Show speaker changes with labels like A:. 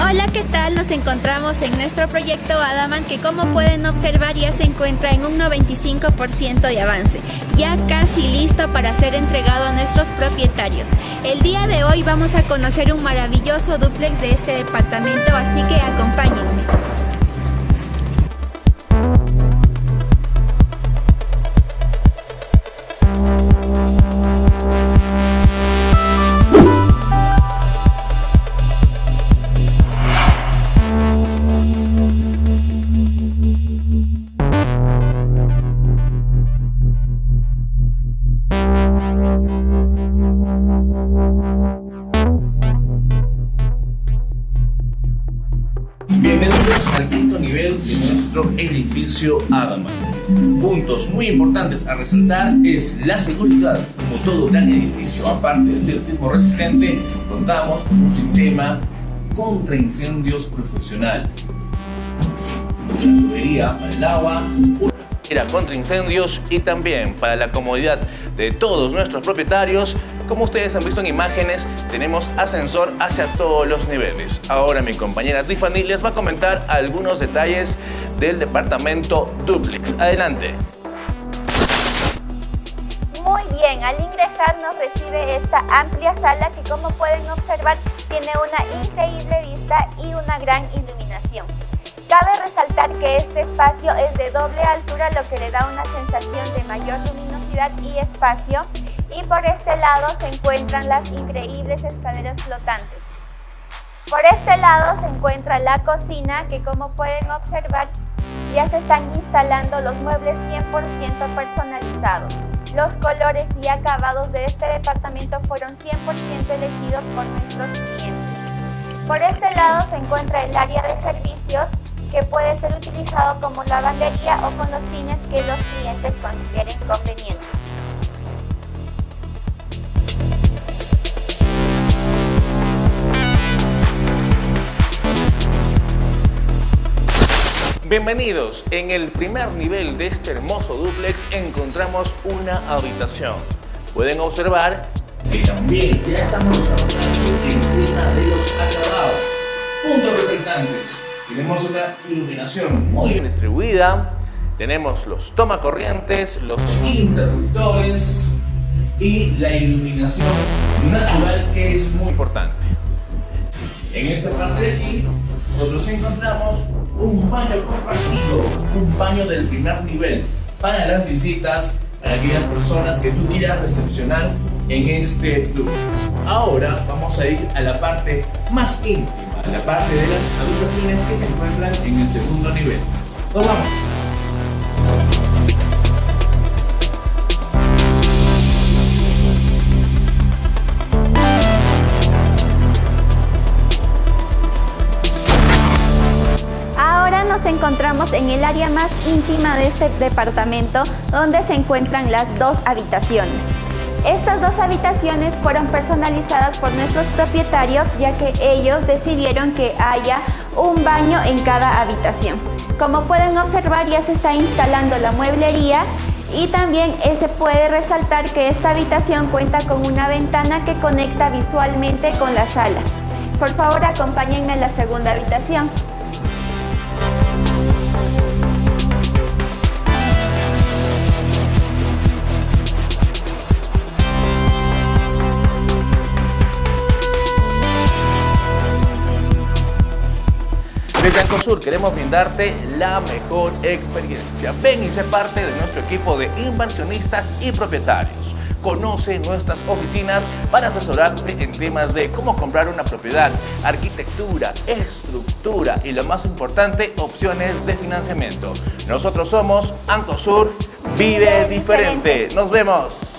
A: Hola, ¿qué tal? Nos encontramos en nuestro proyecto Adaman que como pueden observar ya se encuentra en un 95% de avance, ya casi listo para ser entregado a nuestros propietarios. El día de hoy vamos a conocer un maravilloso duplex de este departamento, así que acompáñenme.
B: Bienvenidos al quinto nivel de nuestro edificio Adama. Puntos muy importantes a resaltar es la seguridad. Como todo gran edificio, aparte de ser sismo resistente, contamos con un sistema contra incendios profesional. Una tubería para el agua, contra incendios y también para la comodidad de todos nuestros propietarios. Como ustedes han visto en imágenes, tenemos ascensor hacia todos los niveles. Ahora mi compañera Tiffany les va a comentar algunos detalles del departamento Duplex. Adelante.
C: Muy bien, al ingresar nos recibe esta amplia sala que como pueden observar tiene una increíble vista y una gran iluminación. Cabe resaltar que este espacio es de doble altura, lo que le da una sensación de mayor luminosidad y espacio. Y por este lado se encuentran las increíbles escaleras flotantes. Por este lado se encuentra la cocina, que como pueden observar, ya se están instalando los muebles 100% personalizados. Los colores y acabados de este departamento fueron 100% elegidos por nuestros clientes. Por este lado se encuentra el área de servicios, que puede ser utilizado como lavandería o con los fines que los clientes consideren convenientes.
B: Bienvenidos. En el primer nivel de este hermoso duplex encontramos una habitación. Pueden observar que también ya estamos trabajando en una de los acabados. Puntos resaltantes tenemos una iluminación muy bien distribuida, tenemos los tomacorrientes, los interruptores y la iluminación natural que es muy importante. En esta parte de aquí nosotros encontramos un baño compartido, un baño del primer nivel para las visitas, para aquellas personas que tú quieras recepcionar en este lugar. Ahora vamos a ir a la parte más íntima la parte de las habitaciones que se encuentran en el segundo nivel. ¡Nos vamos!
C: Ahora nos encontramos en el área más íntima de este departamento donde se encuentran las dos habitaciones. Estas dos habitaciones fueron personalizadas por nuestros propietarios ya que ellos decidieron que haya un baño en cada habitación. Como pueden observar ya se está instalando la mueblería y también se puede resaltar que esta habitación cuenta con una ventana que conecta visualmente con la sala. Por favor acompáñenme a la segunda habitación.
B: Desde Ancosur queremos brindarte la mejor experiencia. Ven y sé parte de nuestro equipo de inversionistas y propietarios. Conoce nuestras oficinas para asesorarte en temas de cómo comprar una propiedad, arquitectura, estructura y lo más importante, opciones de financiamiento. Nosotros somos Ancosur, vive diferente. Nos vemos.